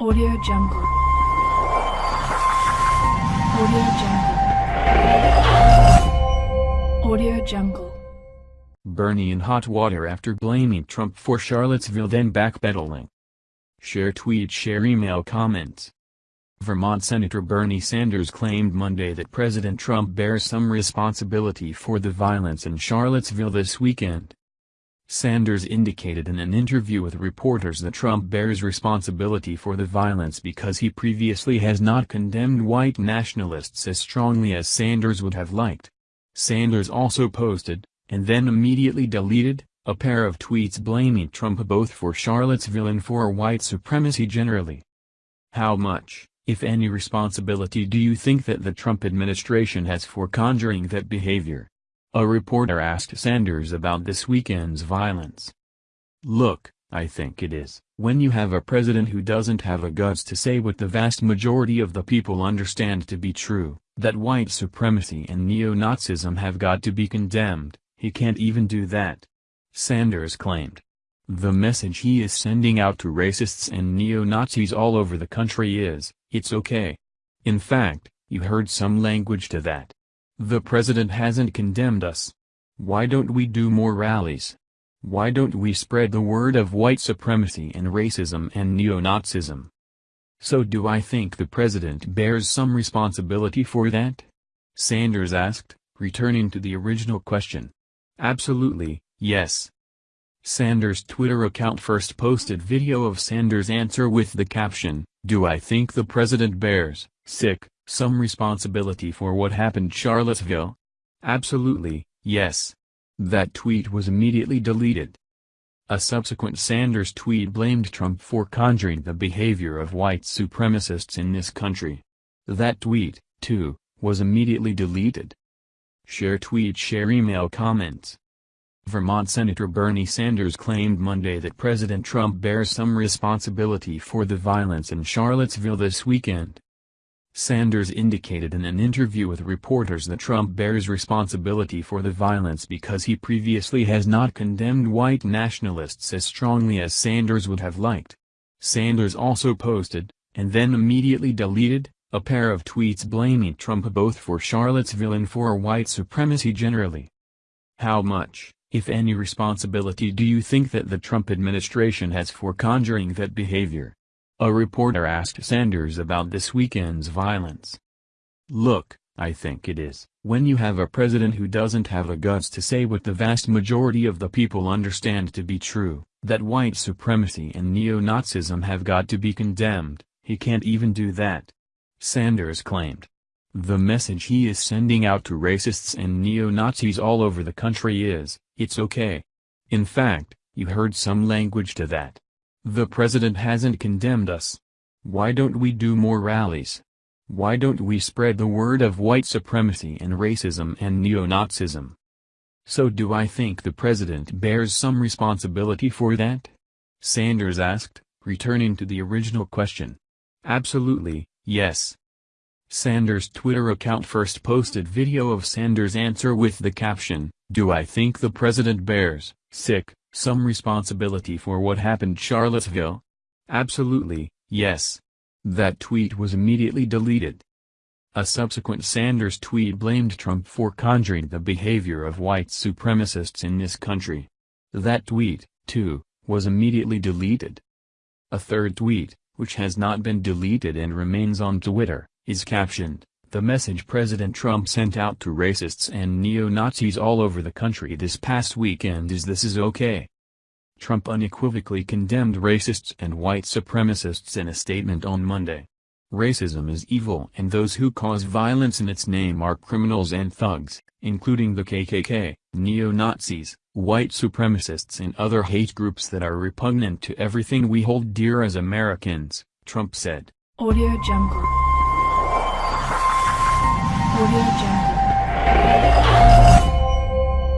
Audio Jungle. Audio Jungle. Audio Jungle. Bernie in hot water after blaming Trump for Charlottesville then backpedaling. Share tweet share email comments. Vermont Senator Bernie Sanders claimed Monday that President Trump bears some responsibility for the violence in Charlottesville this weekend. Sanders indicated in an interview with reporters that Trump bears responsibility for the violence because he previously has not condemned white nationalists as strongly as Sanders would have liked. Sanders also posted, and then immediately deleted, a pair of tweets blaming Trump both for Charlottesville and for white supremacy generally. How much, if any responsibility do you think that the Trump administration has for conjuring that behavior? A reporter asked Sanders about this weekend's violence. Look, I think it is, when you have a president who doesn't have a guts to say what the vast majority of the people understand to be true, that white supremacy and neo-Nazism have got to be condemned, he can't even do that. Sanders claimed. The message he is sending out to racists and neo-Nazis all over the country is, it's okay. In fact, you heard some language to that. The president hasn't condemned us. Why don't we do more rallies? Why don't we spread the word of white supremacy and racism and neo-Nazism? So do I think the president bears some responsibility for that? Sanders asked, returning to the original question. Absolutely, yes. Sanders' Twitter account first posted video of Sanders' answer with the caption, Do I think the president bears, sick, some responsibility for what happened Charlottesville? Absolutely, yes. That tweet was immediately deleted. A subsequent Sanders tweet blamed Trump for conjuring the behavior of white supremacists in this country. That tweet, too, was immediately deleted. Share tweet share email comments. Vermont Senator Bernie Sanders claimed Monday that President Trump bears some responsibility for the violence in Charlottesville this weekend. Sanders indicated in an interview with reporters that Trump bears responsibility for the violence because he previously has not condemned white nationalists as strongly as Sanders would have liked. Sanders also posted, and then immediately deleted, a pair of tweets blaming Trump both for Charlottesville and for white supremacy generally. How much, if any responsibility do you think that the Trump administration has for conjuring that behavior? A reporter asked Sanders about this weekend's violence. Look, I think it is, when you have a president who doesn't have the guts to say what the vast majority of the people understand to be true, that white supremacy and neo-Nazism have got to be condemned, he can't even do that. Sanders claimed. The message he is sending out to racists and neo-Nazis all over the country is, it's okay. In fact, you heard some language to that. The president hasn't condemned us. Why don't we do more rallies? Why don't we spread the word of white supremacy and racism and neo-Nazism? So do I think the president bears some responsibility for that? Sanders asked, returning to the original question. Absolutely, yes. Sanders' Twitter account first posted video of Sanders' answer with the caption, Do I think the president bears, sick, some responsibility for what happened Charlottesville? Absolutely, yes. That tweet was immediately deleted. A subsequent Sanders tweet blamed Trump for conjuring the behavior of white supremacists in this country. That tweet, too, was immediately deleted. A third tweet, which has not been deleted and remains on Twitter, is captioned, the message President Trump sent out to racists and neo-Nazis all over the country this past weekend is this is okay. Trump unequivocally condemned racists and white supremacists in a statement on Monday. Racism is evil and those who cause violence in its name are criminals and thugs, including the KKK, neo-Nazis, white supremacists and other hate groups that are repugnant to everything we hold dear as Americans, Trump said. Audio Jungle. Audio Jungle.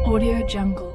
Audio Jungle.